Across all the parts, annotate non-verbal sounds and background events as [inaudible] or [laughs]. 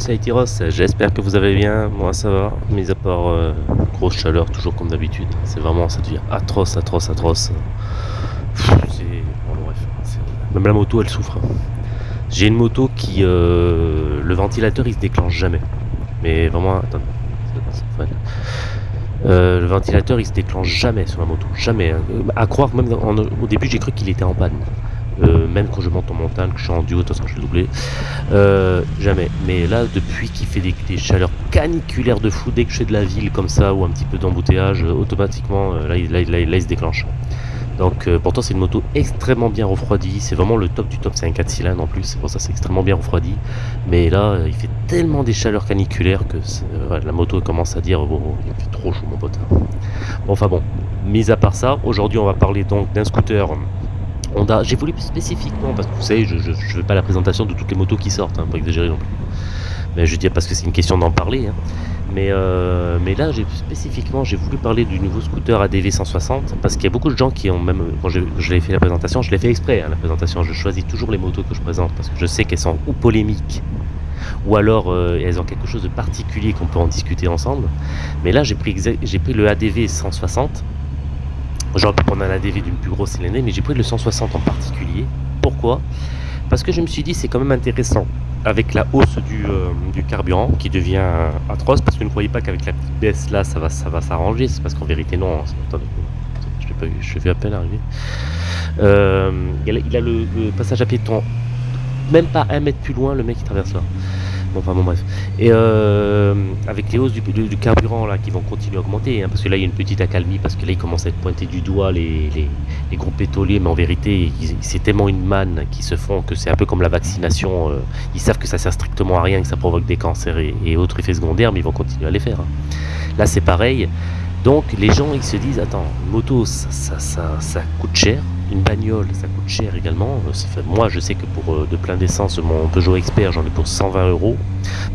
c'est Aitiros, j'espère que vous allez bien, moi ça va, mis à part euh, grosse chaleur, toujours comme d'habitude, c'est vraiment, ça devient atroce, atroce, atroce. Même la moto elle souffre. J'ai une moto qui, euh, le ventilateur il se déclenche jamais, mais vraiment, fun. Euh, le ventilateur il se déclenche jamais sur la moto, jamais. À croire même au début j'ai cru qu'il était en panne. Euh, même quand je monte en montagne, que je suis en duo, de toute façon je vais doubler. Euh, jamais. Mais là, depuis qu'il fait des, chaleurs caniculaires de fou, dès que je fais de la ville comme ça ou un petit peu d'embouteillage, euh, automatiquement, là, là, là, il- se déclenche. Donc, pourtant, c'est une moto extrêmement bien refroidie. C'est vraiment le top du top. C'est un 4 cylindres en plus. C'est pour ça c'est extrêmement bien refroidi. Mais là, il fait tellement des chaleurs caniculaires que la moto commence à dire bon, il fait trop chaud, mon pote. Bon, enfin bon. Mis à part ça, aujourd'hui, on va parler donc d'un scooter. Honda, j'ai voulu spécifiquement parce que vous savez, je ne fais pas la présentation de toutes les motos qui sortent, hein, pas exagérer non plus. Mais je dis parce que c'est une question d'en parler. hein. Mais, euh, mais là, spécifiquement, j'ai voulu parler du nouveau scooter ADV 160 parce qu'il y a beaucoup de gens qui ont même, quand je, l'ai fait la présentation, je l'ai fait exprès, hein, la présentation. Je choisis toujours les motos que je présente parce que je sais qu'elles sont ou polémiques ou alors euh, elles ont quelque chose de particulier qu'on peut en discuter ensemble. Mais là, j'ai pris, j'ai pris le ADV 160 J'aurais pu prendre un ADV d'une plus grosse cylindrée, mais j'ai pris le 160 en particulier. Pourquoi? Parce que je me suis dit c'est quand même intéressant avec la hausse du, euh, du carburant qui devient euh, atroce, parce que ne croyez pas qu'avec la petite baisse là ça va, ça va s'arranger, c'est parce qu'en vérité non. Attendez, je l'ai pas vu, je vu à peine arriver. Euh, il a, il a le, le passage à piéton, même pas un mètre plus loin, le mec qui traverse là. Bon, enfin bon bref. Et euh, avec les hausses du, du- carburant là qui vont continuer à augmenter, hein, parce que là il y a une petite accalmie, parce que là il commence à être pointé du doigt les, les, groupes pétroliers, mais en vérité ils- c'est tellement une manne qui se font que c'est un peu comme la vaccination. euh, ils savent que ça sert strictement à rien, que ça provoque des cancers et, autres effets secondaires, mais ils vont continuer à les faire. hein. Là c'est pareil. Donc les gens ils se disent attends, moto ça, ça, ça coûte cher, une bagnole ça coûte cher également. Euh, moi je sais que pour euh, de plein d'essence, mon Peugeot Expert j'en ai pour 120 euros.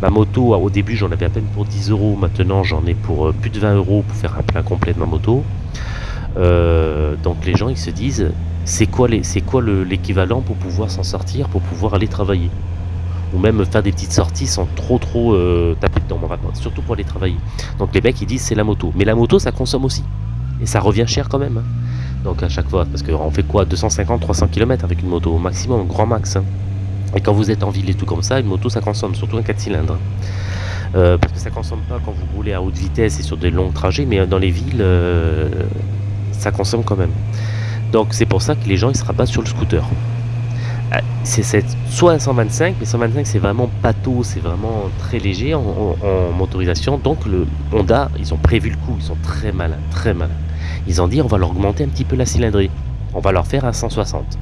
Ma moto, ah, au début, j'en avais à peine pour 10 euros. Maintenant, j'en ai pour euh, plus de 20 euros pour faire un plein complet de ma moto. Donc, les gens, ils se disent, c'est quoi l'équivalent pour pouvoir s'en sortir, pour pouvoir aller travailler? Ou même faire des petites sorties sans trop, trop taper dedans, mon rapport, surtout pour aller travailler. Donc, les mecs, ils disent, c'est la moto. Mais la moto, ça consomme aussi. Et ça revient cher quand même. hein. Donc, à chaque fois, parce qu'on fait quoi 250, 300 km avec une moto, au maximum, grand max. hein. Et quand vous êtes en ville et tout comme ça, une moto ça consomme, surtout un 4 cylindres. Euh, parce que ça consomme pas quand vous roulez à haute vitesse et sur des longs trajets, mais dans les villes, euh, ça consomme quand même. Donc c'est pour ça que les gens ils se rabattent sur le scooter. Euh, C'est soit un 125, mais 125 c'est vraiment bateau, c'est vraiment très léger en- en motorisation. Donc le Honda, ils ont prévu le coup, ils sont très malins, très malins. Ils ont dit on va leur augmenter un petit peu la cylindrée, on va leur faire un 160.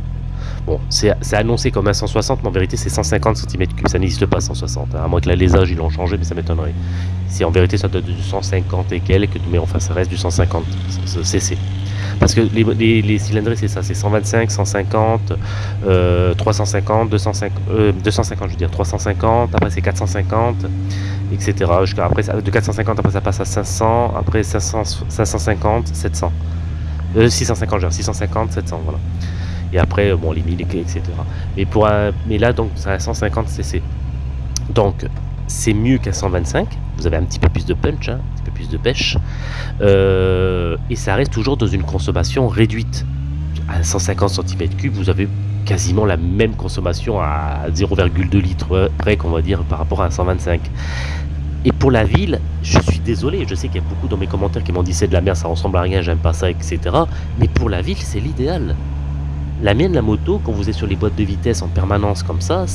Bon, c'est c'est annoncé comme un 160, mais en vérité c'est 150 cm3, ça n'existe pas 160, hein, à moins que l'alésage ils l'ont changé, mais ça m'étonnerait. Si en vérité ça doit être du 150 et quelques, mais enfin ça reste du 150 cc. Parce que les, les, cylindrés c'est ça, c'est 125, 150, euh, 350, 250, euh, 250 je veux dire, 350, après c'est 450, etc. Jusqu'à après, de 450 après ça passe à 500, après 500, 550, 700. Euh, 650, je veux dire, 650, 700, voilà. Et après, euh, bon, les 1000, etc. Mais, pour mais là, donc, c'est à 150 cc. Donc, c'est mieux qu'à 125. Vous avez un petit peu plus de punch, hein, un petit peu plus de pêche. Euh, et ça reste toujours dans une consommation réduite. À 150 cm3, vous avez quasiment la même consommation à 0,2 litres près, qu'on va dire, par rapport à un 125. Et pour la ville, je suis désolé, je sais qu'il y a beaucoup dans mes commentaires qui m'ont dit c'est de la merde, ça ressemble à rien, j'aime pas ça, etc. Mais pour la ville, c'est l'idéal. La mienne, la moto, quand vous êtes sur les boîtes de vitesse en permanence comme ça,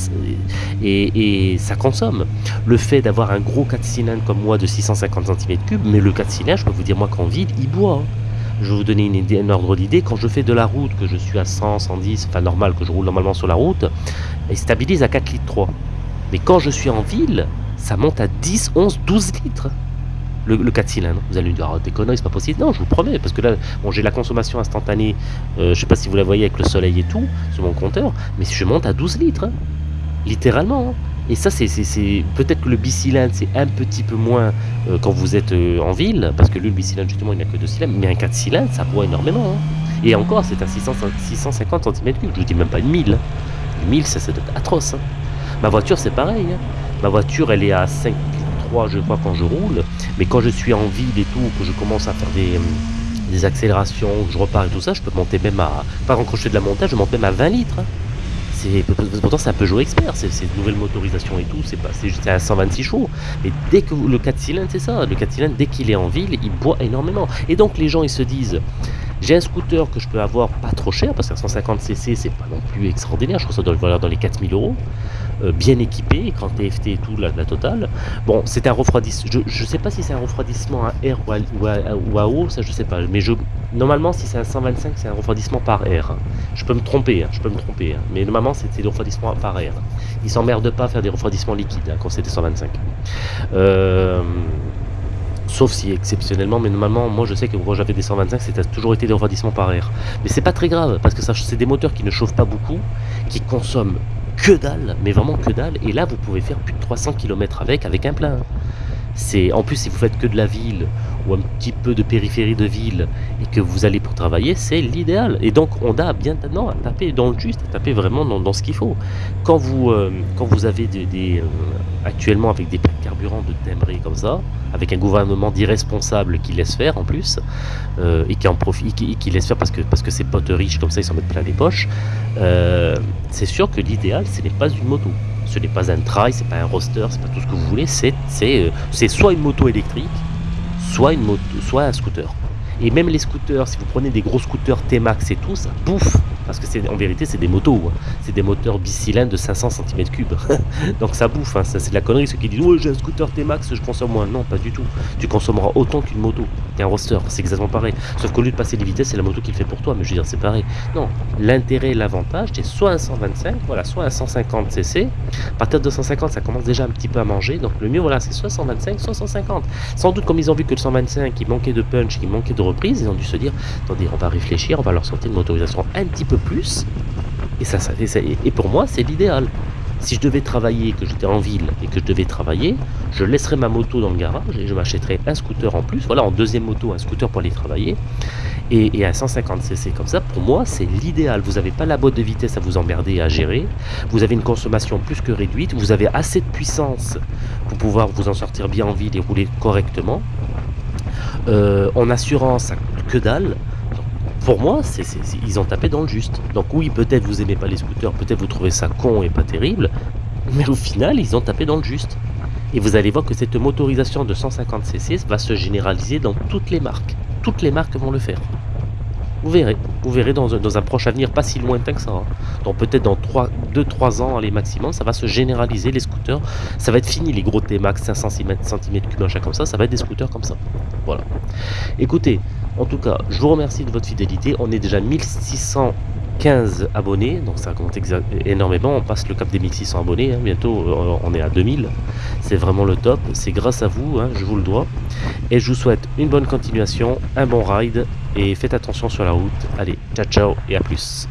et, ça consomme. Le fait d'avoir un gros 4 cylindres comme moi de 650 cm3, mais le 4 cylindres, je peux vous dire, moi qu'en ville, il boit. Je vais vous donner un ordre d'idée. Quand je fais de la route, que je suis à 100, 110, enfin normal, que je roule normalement sur la route, il stabilise à 4 litres 3. Mais quand je suis en ville, ça monte à 10, 11, 12 litres. Le, le 4 cylindres. Vous allez me dire, connerie, c'est pas possible. Non, je vous promets, parce que là, bon, j'ai la consommation instantanée, euh, je sais pas si vous la voyez avec le soleil et tout, sur mon compteur, mais je monte à 12 litres. hein. Littéralement. hein. Et ça, c'est c'est- c'est- peut-être que le bicylindre, c'est un petit peu moins euh, quand vous êtes euh, en ville, parce que lui, le bicylindre, justement, il n'a que deux cylindres, mais un 4 cylindres, ça boit énormément. hein. Et encore, c'est 600 650 cm3, je vous dis même pas une 1000. hein. Une 1000, ça, être atroce. Ma voiture, c'est pareil. Ma voiture, elle est à 5,3 je crois quand je roule. Mais quand je suis en ville et tout, que je commence à faire des, hum, des accélérations, que je repars et tout ça, je peux monter même à... Par exemple, de la montage, je monte même à 20 litres. hein. C'est, pourtant, c'est un Peugeot Expert, c'est, une nouvelle motorisation et tout, c'est, pas, à 126 chevaux. Mais dès que le 4 cylindres, c'est ça, le 4 cylindres, dès qu'il est en ville, il boit énormément. Et donc, les gens, ils se disent, j'ai un scooter que je peux avoir pas trop cher, parce qu'un 150cc, c'est pas non plus extraordinaire, je crois que ça doit valoir dans les 4000 euros, euh, bien équipé, écran TFT et tout, la, totale. Bon, c'est un refroidissement, je, je sais pas si c'est un refroidissement à air ou à, ou à- eau, ça je sais pas, mais je, normalement, si c'est un 125, c'est un refroidissement par air. Je peux me tromper, hein, je peux me tromper, hein, mais normalement, c'est c'est des refroidissements par air. Ils s'emmerdent pas à faire des refroidissements liquides hein, quand c'est des 125. Euh, Sauf si exceptionnellement, mais normalement, moi je sais que quand j'avais des 125, c'était toujours été des refroidissements par air. Mais c'est pas très grave, parce que c'est des moteurs qui ne chauffent pas beaucoup, qui consomment que dalle, mais vraiment que dalle, et là vous pouvez faire plus de 300 km avec, avec un plein. En plus, si vous faites que de la ville, ou un petit peu de périphérie de ville, et que vous allez pour travailler, c'est l'idéal. Et donc, on a bien non, à taper dans le juste, à taper vraiment dans, ce qu'il faut. Quand vous, euh, quand vous avez des, euh, actuellement avec des prix de carburant de timbrés comme ça, avec un gouvernement d'irresponsables qui laisse faire en plus, euh, et qui en profite, qui, qui laisse faire parce que, parce que ses potes riches comme ça, ils s'en mettent plein les poches, euh, c'est sûr que l'idéal, ce n'est pas une moto. Ce n'est pas un trail, c'est pas un roster, c'est pas tout ce que vous voulez, c'est euh, soit une moto électrique, soit une moto, soit un scooter. Et même les scooters, si vous prenez des gros scooters T-Max et tout, ça bouffe. Parce que c'est en vérité, c'est des motos. hein. C'est des moteurs bicylindres de 500 cm3. [laughs] Donc ça bouffe. hein. Ça, c'est de la connerie. Ceux qui disent Ouais, j'ai un scooter T-Max, je consomme moins. Non, pas du tout. Tu consommeras autant qu'une moto, qu'un roster. C'est exactement pareil. Sauf qu'au lieu de passer les vitesses, c'est la moto qui le fait pour toi. Mais je veux dire, c'est pareil. Non, l'intérêt l'avantage, c'est soit un 125, voilà, soit un 150 cc. À partir de 150, ça commence déjà un petit peu à manger. Donc le mieux, voilà, c'est soit 125, soit 150. Sans doute, comme ils ont vu que le 125, il manquait de punch, il manquait de reprise, ils ont dû se dire attendez, on va réfléchir, on va leur sortir une motorisation un petit peu plus. Et, ça, ça- ça- et pour moi, c'est l'idéal. Si je devais travailler, que j'étais en ville et que je devais travailler, je laisserais ma moto dans le garage et je m'achèterais un scooter en plus. Voilà, en deuxième moto, un scooter pour aller travailler. Et, un 150cc comme ça, pour moi, c'est l'idéal. Vous n'avez pas la boîte de vitesse à vous emmerder à gérer. Vous avez une consommation plus que réduite. Vous avez assez de puissance pour pouvoir vous en sortir bien en ville et rouler correctement. Euh, en assurance, que dalle. Pour moi, ils ont tapé dans le juste. Donc oui, peut-être vous aimez pas les scooters, peut-être vous trouvez ça con et pas terrible, mais au final, ils ont tapé dans le juste. Et vous allez voir que cette motorisation de 150cc va se généraliser dans toutes les marques. Toutes les marques vont le faire. Vous verrez, vous verrez dans un, proche avenir pas si lointain que ça. hein. Donc peut-être dans 2-3 ans, les maximum, ça va se généraliser les scooters. Ça va être fini les gros T-Max 500 cm3 machin comme ça, ça va être des scooters comme ça. Voilà. Écoutez, en tout cas, je vous remercie de votre fidélité. On est déjà 1615 abonnés, donc ça compte énormément. On passe le cap des 1600 abonnés, hein, bientôt euh, on est à 2000. C'est vraiment le top. C'est grâce à vous, hein, je vous le dois. Et je vous souhaite une bonne continuation, un bon ride et faites attention sur la route. Allez, ciao ciao et à plus.